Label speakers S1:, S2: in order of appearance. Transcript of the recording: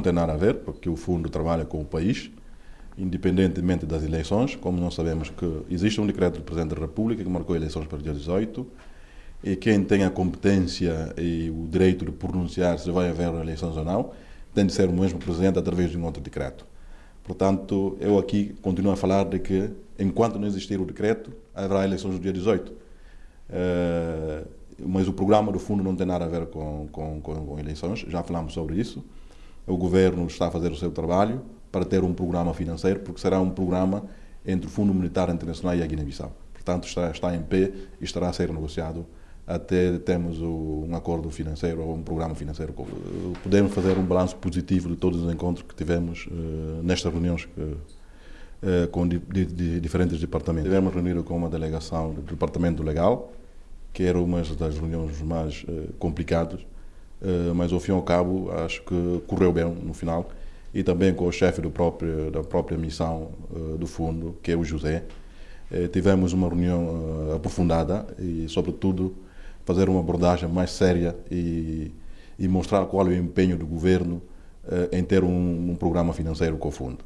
S1: não tem nada a ver, porque o fundo trabalha com o país, independentemente das eleições, como nós sabemos que existe um decreto do Presidente da República que marcou eleições para o dia 18, e quem tem a competência e o direito de pronunciar se vai haver eleições ou não, tem de ser o mesmo Presidente através de um outro decreto. Portanto, eu aqui continuo a falar de que, enquanto não existir o decreto, haverá eleições no dia 18. Uh, eh, mas o programa do fundo não tem nada a ver com, com, com, eleições, já falamos sobre isso. O governo está a fazer o seu trabalho para ter um programa financeiro, porque será um programa entre o Fundo Monetário Internacional e a Guiné-Bissau. Portanto, está, está em pé e estará a ser negociado até termos um acordo financeiro ou um programa financeiro. Podemos fazer um balanço positivo de todos os encontros que tivemos uh, nestas reuniões que, uh, com di, di, diferentes departamentos. Tivemos reunido com uma delegação do Departamento Legal, que era uma das reuniões mais uh, complicadas, mas ao fim e ao cabo acho que correu bem no final. E também com o chefe do próprio, da própria missão do fundo, que é o José. tivemos uma reunião aprofundada e, sobretudo, fazer uma abordagem mais séria e, e mostrar qual é o empenho do governo eh, em ter um, um programa financeiro com o fundo.